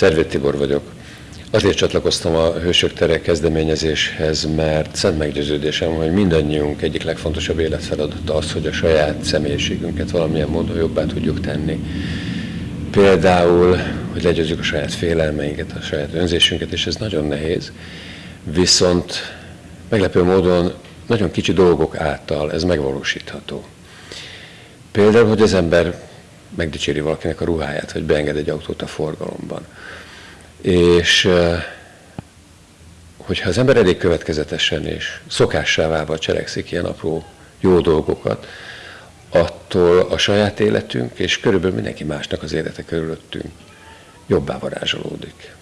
Szervét Tibor vagyok. Azért csatlakoztam a Hősök Tere kezdeményezéshez, mert szent meggyőződésem, hogy mindannyiunk egyik legfontosabb életfeladata az, hogy a saját személyiségünket valamilyen módon jobbá tudjuk tenni. Például, hogy legyőzzük a saját félelmeinket, a saját önzésünket, és ez nagyon nehéz. Viszont meglepő módon nagyon kicsi dolgok által ez megvalósítható. Például, hogy az ember megdicséri valakinek a ruháját, vagy beenged egy autót a forgalomban. És hogyha az ember elég következetesen és szokássá válva cselekszik ilyen apró jó dolgokat, attól a saját életünk és körülbelül mindenki másnak az élete körülöttünk jobbá varázsolódik.